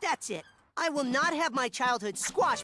That's it. I will not have my childhood squashed